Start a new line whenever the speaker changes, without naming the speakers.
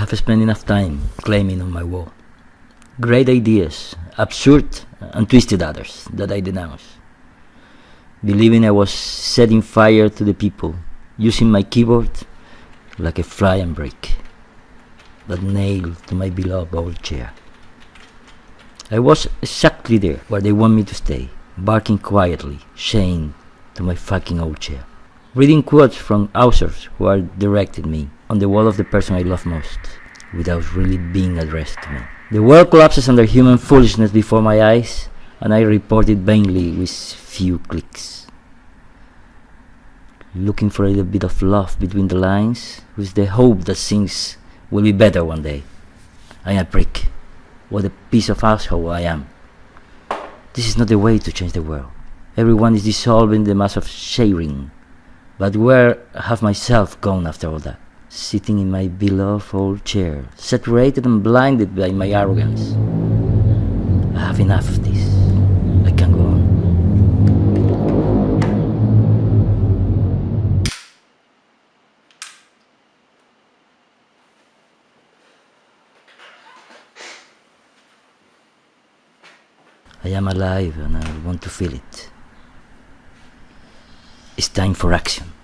have spent enough time claiming on my wall. Great ideas, absurd and twisted others that I denounce. Believing I was setting fire to the people, using my keyboard like a flying brick that nailed to my beloved old chair. I was exactly there where they want me to stay, barking quietly, chained to my fucking old chair. Reading quotes from authors who are directed me on the wall of the person I love most, without really being addressed to me. The world collapses under human foolishness before my eyes, and I report it vainly with few clicks. Looking for a little bit of love between the lines, with the hope that things will be better one day. I am a prick. What a piece of asshole I am. This is not the way to change the world. Everyone is dissolving the mass of sharing. But where have myself gone after all that? Sitting in my beloved old chair, saturated and blinded by my arrogance. I have enough of this. I can go on. I am alive and I want to feel it. It's time for action.